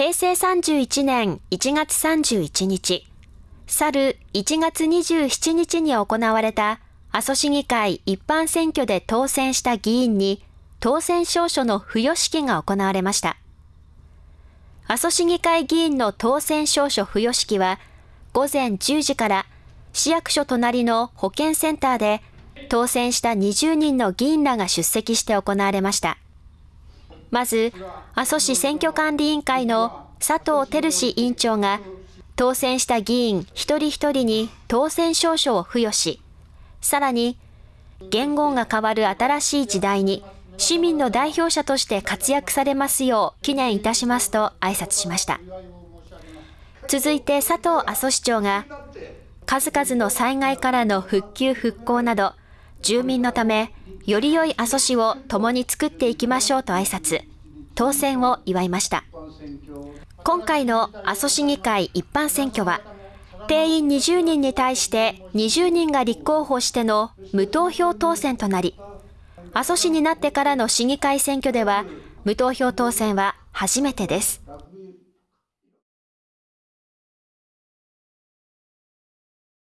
平成31年1月31日、去る1月27日に行われた阿蘇市議会一般選挙で当選した議員に当選証書の付与式が行われました。阿蘇市議会議員の当選証書付与式は午前10時から市役所隣の保健センターで当選した20人の議員らが出席して行われました。まず、阿蘇市選挙管理委員会の佐藤照志委員長が、当選した議員一人一人に当選証書を付与し、さらに、言語が変わる新しい時代に、市民の代表者として活躍されますよう記念いたしますと挨拶しました。続いて佐藤阿蘇市長が、数々の災害からの復旧復興など、住民のため、より良い阿蘇市を共に作っていきましょうと挨拶、当選を祝いました。今回の阿蘇市議会一般選挙は、定員20人に対して20人が立候補しての無投票当選となり、阿蘇市になってからの市議会選挙では、無投票当選は初めてです。